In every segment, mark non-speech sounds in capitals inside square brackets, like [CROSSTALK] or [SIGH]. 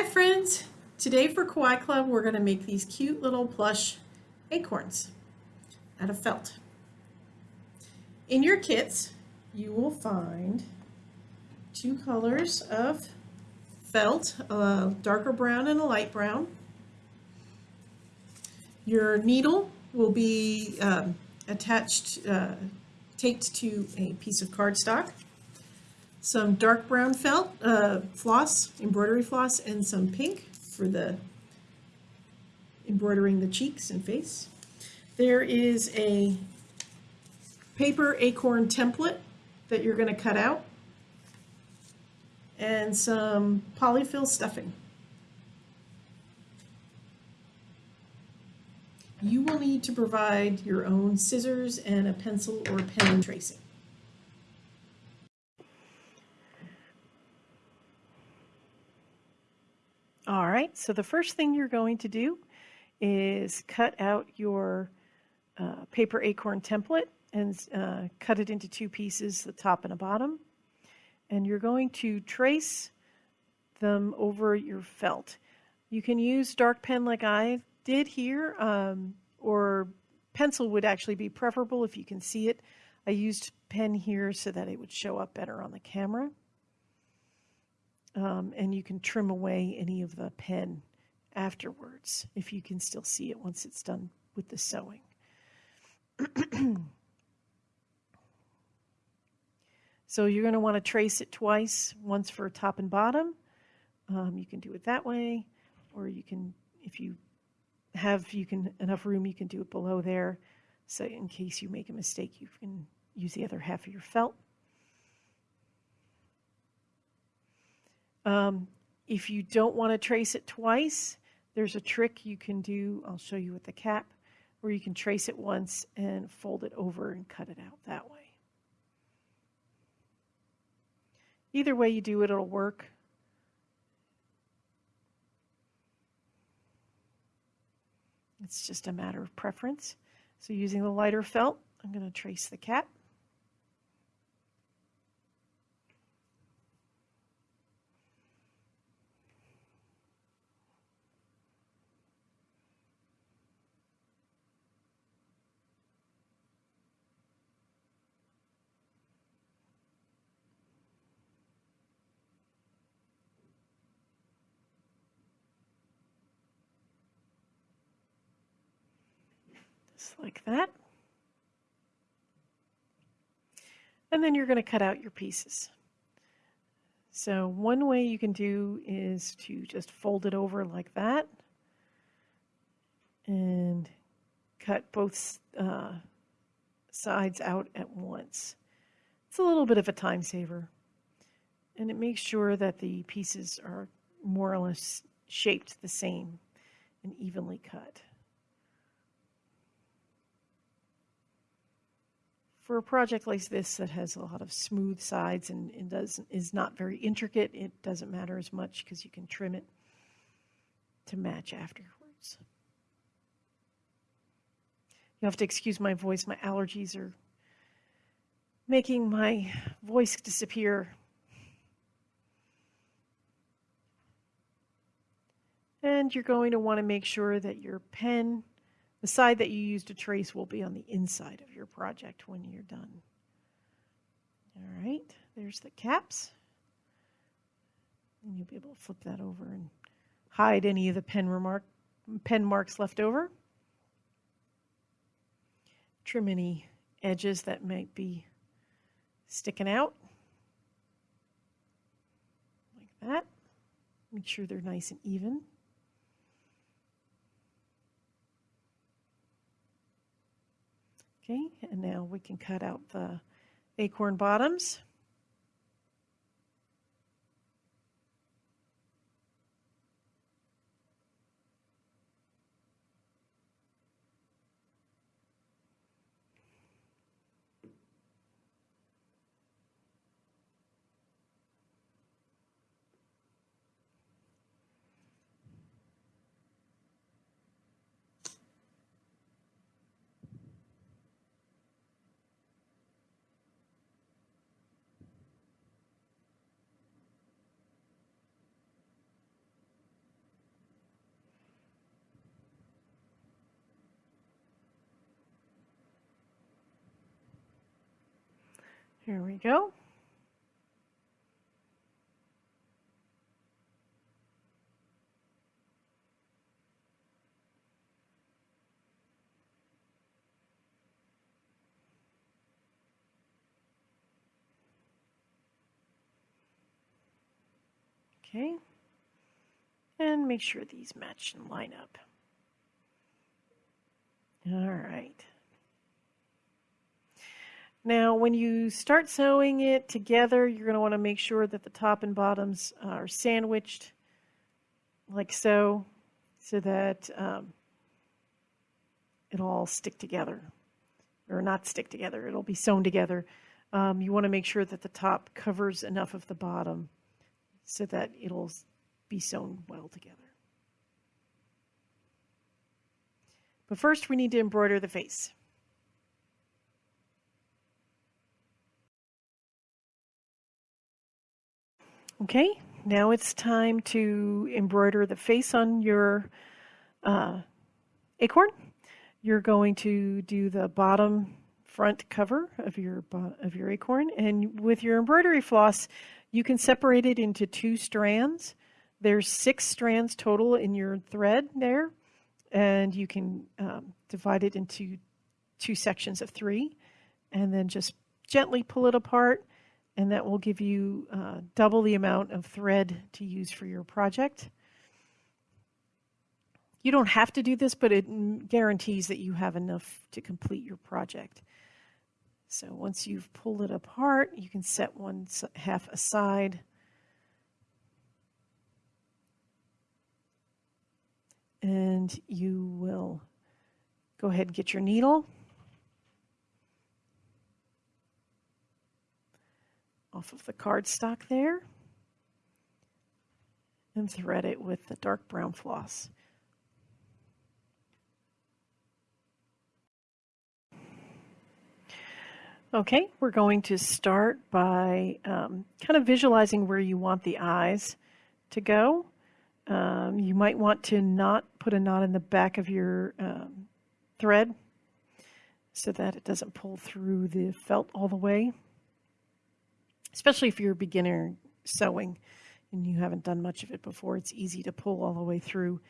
Hi friends! Today for Kawaii Club we're going to make these cute little plush acorns out of felt. In your kits you will find two colors of felt, a darker brown and a light brown. Your needle will be um, attached, uh, taped to a piece of cardstock some dark brown felt, uh, floss, embroidery floss, and some pink for the embroidering the cheeks and face. There is a paper acorn template that you're going to cut out and some polyfill stuffing. You will need to provide your own scissors and a pencil or pen tracing. All right, so the first thing you're going to do is cut out your uh, paper acorn template and uh, cut it into two pieces, the top and the bottom. And you're going to trace them over your felt. You can use dark pen like I did here, um, or pencil would actually be preferable if you can see it. I used pen here so that it would show up better on the camera um, and you can trim away any of the pen afterwards if you can still see it once it's done with the sewing. [CLEARS THROAT] so you're going to want to trace it twice, once for top and bottom. Um, you can do it that way, or you can, if you have you can enough room, you can do it below there. So in case you make a mistake, you can use the other half of your felt. Um, if you don't want to trace it twice, there's a trick you can do, I'll show you with the cap, where you can trace it once and fold it over and cut it out that way. Either way you do it, it'll work. It's just a matter of preference. So using the lighter felt, I'm going to trace the cap. Like that. And then you're going to cut out your pieces. So one way you can do is to just fold it over like that and cut both uh, sides out at once. It's a little bit of a time saver and it makes sure that the pieces are more or less shaped the same and evenly cut. For a project like this that has a lot of smooth sides and, and does is not very intricate, it doesn't matter as much because you can trim it to match afterwards. You'll have to excuse my voice. My allergies are making my voice disappear. And you're going to want to make sure that your pen the side that you use to trace will be on the inside of your project when you're done. All right, there's the caps. And you'll be able to flip that over and hide any of the pen, remark, pen marks left over. Trim any edges that might be sticking out. Like that. Make sure they're nice and even. Okay, and now we can cut out the acorn bottoms. Here we go. Okay. And make sure these match and line up. All right. Now, when you start sewing it together, you're going to want to make sure that the top and bottoms are sandwiched like so, so that um, it'll all stick together, or not stick together, it'll be sewn together. Um, you want to make sure that the top covers enough of the bottom so that it'll be sewn well together. But first we need to embroider the face. Okay, now it's time to embroider the face on your uh, acorn. You're going to do the bottom front cover of your of your acorn and with your embroidery floss you can separate it into two strands. There's six strands total in your thread there, and you can um, divide it into two sections of three, and then just gently pull it apart, and that will give you uh, double the amount of thread to use for your project. You don't have to do this, but it guarantees that you have enough to complete your project. So once you've pulled it apart, you can set one half aside. And you will go ahead and get your needle. Off of the cardstock there and thread it with the dark brown floss. Okay, we're going to start by um, kind of visualizing where you want the eyes to go. Um, you might want to not put a knot in the back of your um, thread so that it doesn't pull through the felt all the way, especially if you're a beginner sewing and you haven't done much of it before. It's easy to pull all the way through.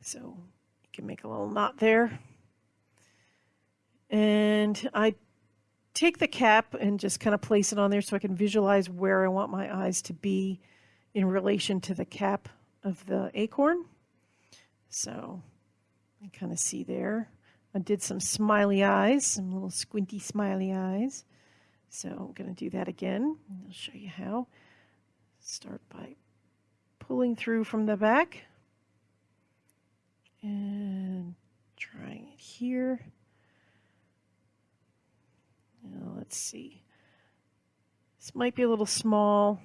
So you can make a little knot there. And I take the cap and just kind of place it on there so I can visualize where I want my eyes to be in relation to the cap of the acorn. So I kind of see there. I did some smiley eyes, some little squinty smiley eyes. So I'm going to do that again. I'll show you how. Start by pulling through from the back and trying it here. Now, let's see. This might be a little small.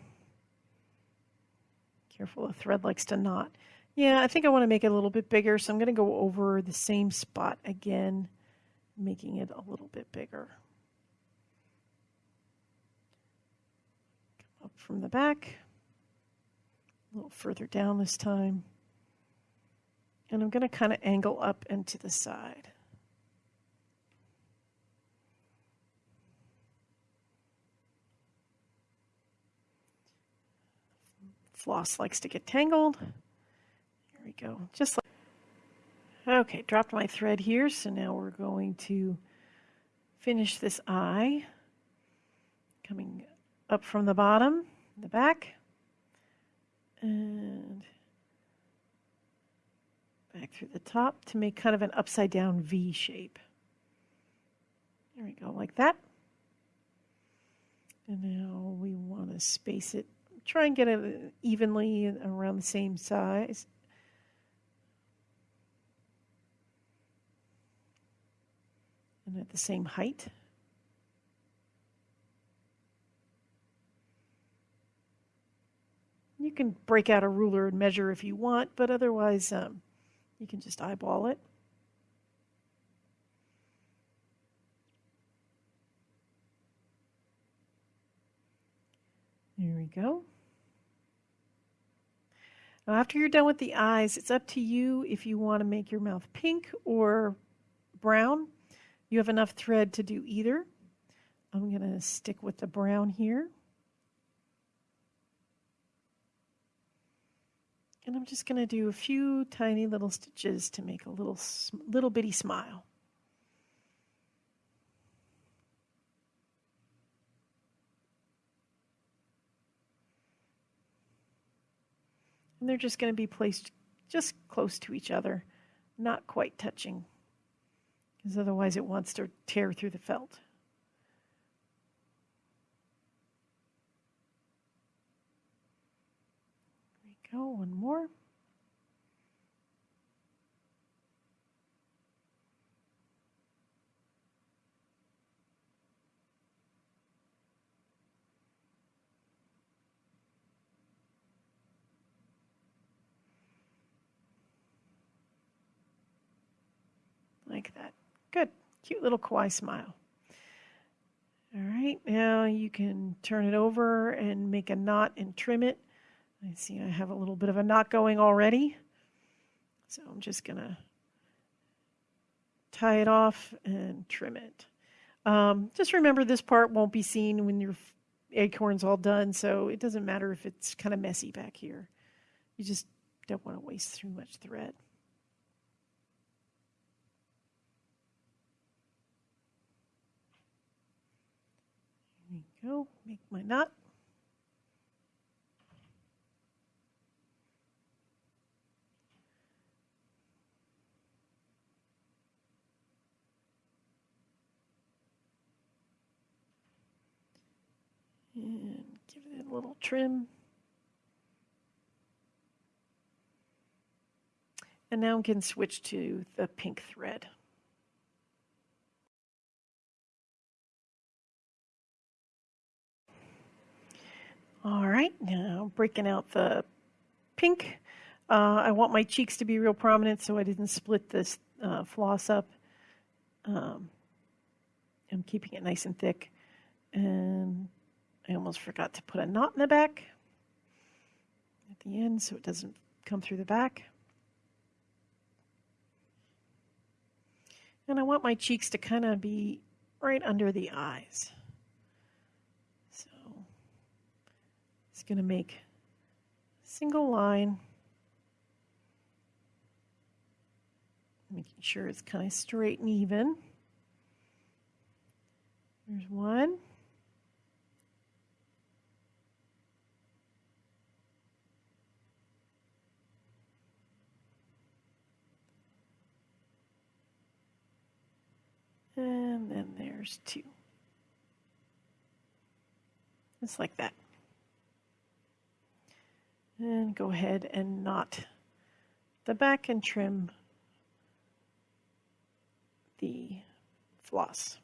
Careful, the thread likes to knot. Yeah, I think I want to make it a little bit bigger, so I'm going to go over the same spot again, making it a little bit bigger. Up from the back, a little further down this time. And I'm going to kind of angle up and to the side. floss likes to get tangled. Here we go. Just like, okay, dropped my thread here. So now we're going to finish this eye coming up from the bottom, the back, and back through the top to make kind of an upside down V shape. There we go, like that. And now we want to space it try and get it evenly around the same size. And at the same height. Can break out a ruler and measure if you want, but otherwise um, you can just eyeball it. There we go. Now after you're done with the eyes, it's up to you if you want to make your mouth pink or brown. You have enough thread to do either. I'm going to stick with the brown here. And I'm just going to do a few tiny little stitches to make a little, little bitty smile. And they're just going to be placed just close to each other, not quite touching, because otherwise it wants to tear through the felt. Go, one more. like that. Good. Cute little kawaii smile. All right, now you can turn it over and make a knot and trim it. I see I have a little bit of a knot going already. So I'm just going to tie it off and trim it. Um, just remember this part won't be seen when your acorn's all done, so it doesn't matter if it's kind of messy back here. You just don't want to waste too much thread. There we go, make my knot. And give it a little trim. And now we can switch to the pink thread. All right, now breaking out the pink. Uh, I want my cheeks to be real prominent, so I didn't split this uh, floss up. Um, I'm keeping it nice and thick. And I almost forgot to put a knot in the back at the end so it doesn't come through the back. And I want my cheeks to kind of be right under the eyes. So it's going to make a single line, making sure it's kind of straight and even. There's one. And then there's two. Just like that and go ahead and knot the back and trim the floss.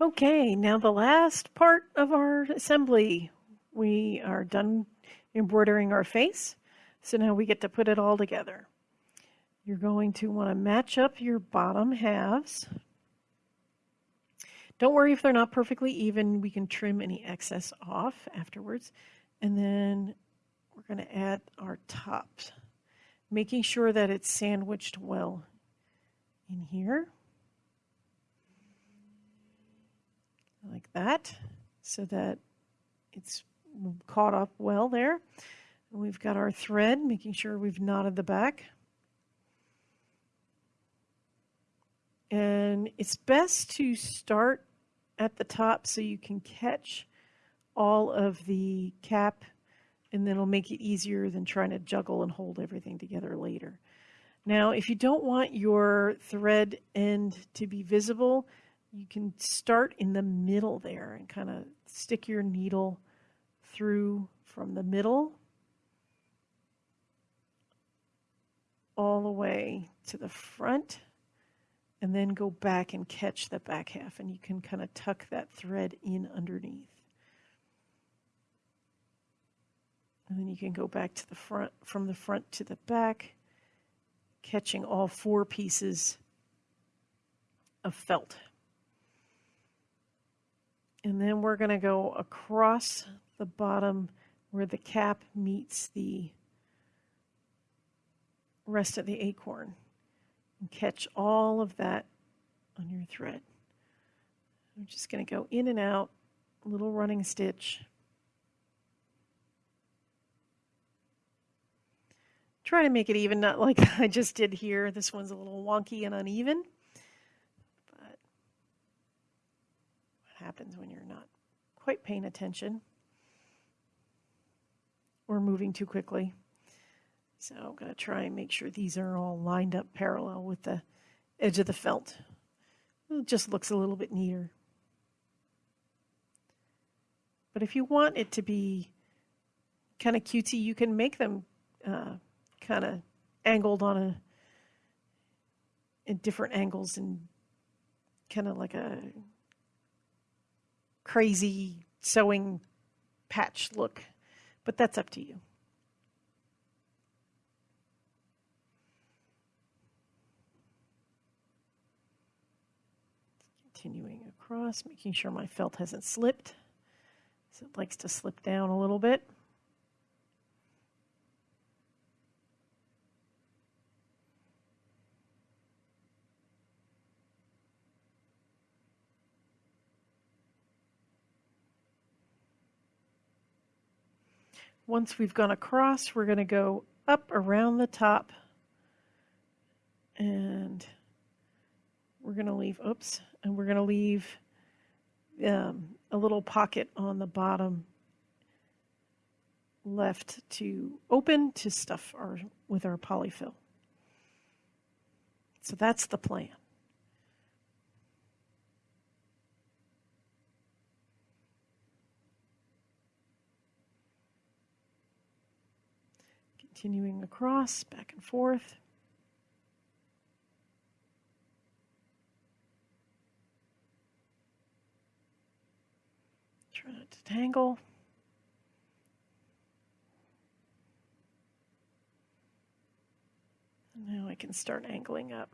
Okay, now the last part of our assembly. We are done embroidering our face, so now we get to put it all together. You're going to want to match up your bottom halves. Don't worry if they're not perfectly even. We can trim any excess off afterwards. And then we're going to add our tops, making sure that it's sandwiched well in here. Like that, so that it's caught up well there. We've got our thread, making sure we've knotted the back. And it's best to start at the top so you can catch all of the cap and then it'll make it easier than trying to juggle and hold everything together later. Now, if you don't want your thread end to be visible, you can start in the middle there and kind of stick your needle through from the middle all the way to the front and then go back and catch the back half and you can kind of tuck that thread in underneath. And then you can go back to the front, from the front to the back, catching all four pieces of felt. And then we're going to go across the bottom where the cap meets the rest of the acorn And catch all of that on your thread. I'm just going to go in and out, a little running stitch. Try to make it even, not like [LAUGHS] I just did here. This one's a little wonky and uneven. But what happens when you're not quite paying attention or moving too quickly? So I'm going to try and make sure these are all lined up parallel with the edge of the felt. It just looks a little bit neater. But if you want it to be kind of cutesy, you can make them uh, kind of angled on a in different angles and kind of like a crazy sewing patch look. But that's up to you. Continuing across, making sure my felt hasn't slipped. So it likes to slip down a little bit. Once we've gone across, we're going to go up around the top and we're going to leave, oops, and we're going to leave um, a little pocket on the bottom left to open to stuff our, with our polyfill. So that's the plan. Continuing across, back and forth. Try not to tangle. And now I can start angling up.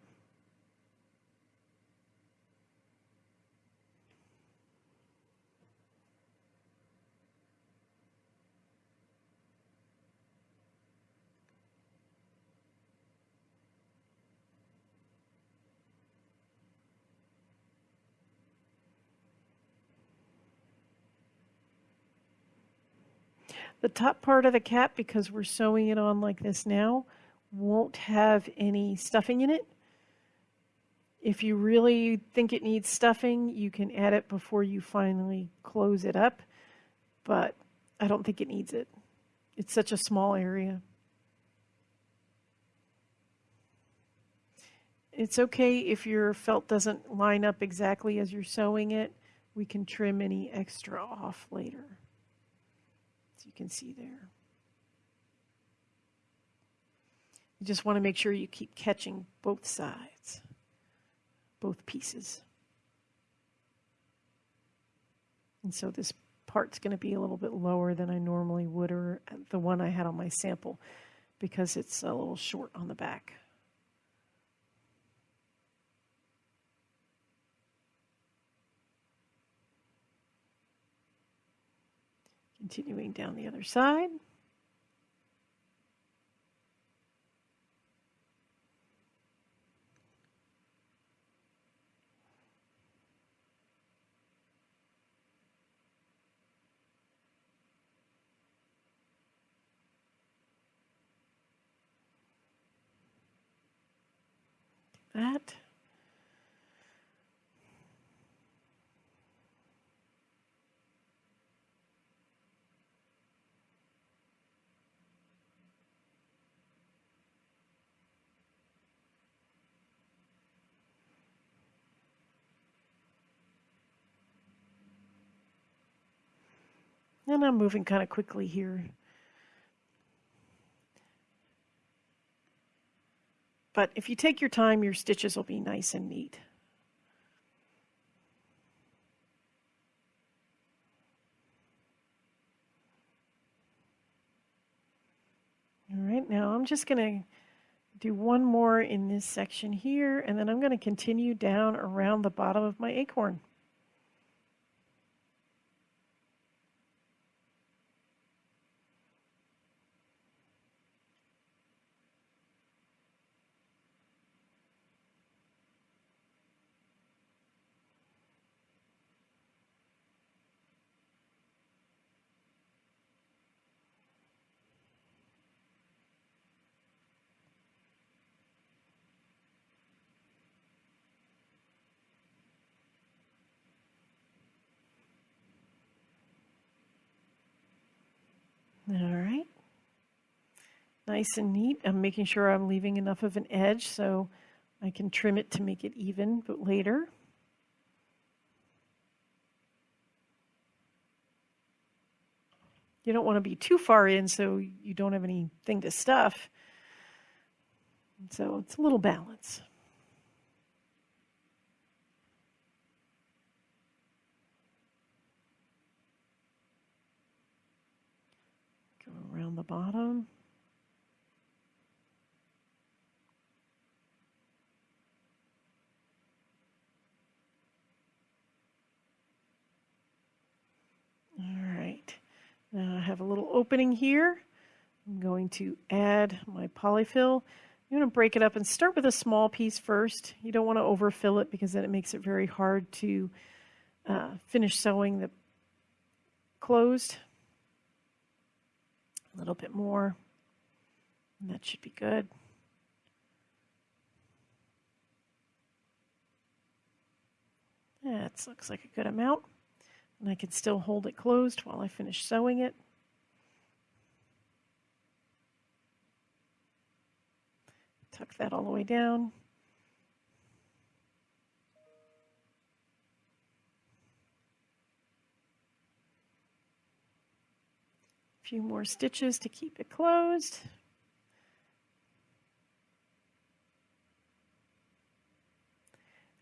The top part of the cap, because we're sewing it on like this now, won't have any stuffing in it. If you really think it needs stuffing, you can add it before you finally close it up, but I don't think it needs it. It's such a small area. It's okay if your felt doesn't line up exactly as you're sewing it. We can trim any extra off later you can see there. You just want to make sure you keep catching both sides, both pieces. And so this part's going to be a little bit lower than I normally would, or the one I had on my sample, because it's a little short on the back. Continuing down the other side. that. And I'm moving kind of quickly here. But if you take your time, your stitches will be nice and neat. All right, now I'm just going to do one more in this section here, and then I'm going to continue down around the bottom of my acorn. All right. Nice and neat. I'm making sure I'm leaving enough of an edge so I can trim it to make it even, but later. You don't want to be too far in so you don't have anything to stuff. So it's a little balance. Go around the bottom. All right, now I have a little opening here. I'm going to add my polyfill. I'm going to break it up and start with a small piece first. You don't want to overfill it because then it makes it very hard to uh, finish sewing the closed. A little bit more. And that should be good. That looks like a good amount. And I can still hold it closed while I finish sewing it. Tuck that all the way down. Few more stitches to keep it closed.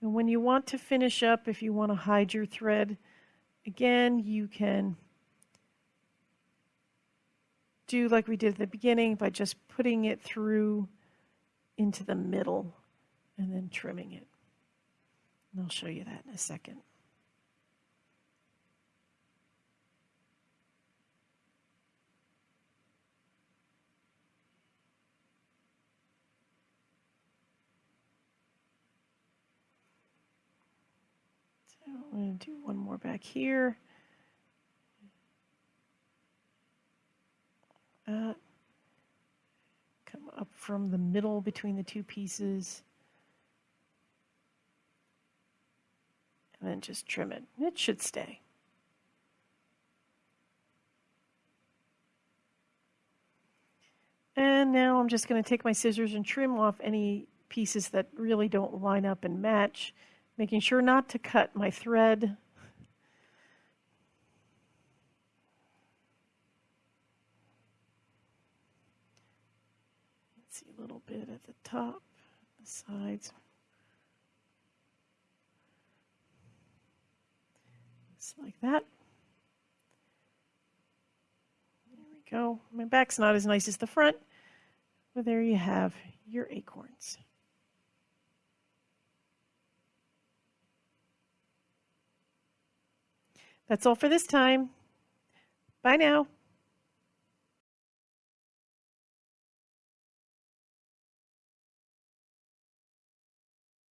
And when you want to finish up, if you want to hide your thread, again, you can do like we did at the beginning by just putting it through into the middle and then trimming it. And I'll show you that in a second. I'm going to do one more back here. Uh, come up from the middle between the two pieces. And then just trim it. It should stay. And now I'm just going to take my scissors and trim off any pieces that really don't line up and match making sure not to cut my thread. Let's see a little bit at the top, the sides. Just like that. There we go. My back's not as nice as the front, but there you have your acorns. That's all for this time. Bye now.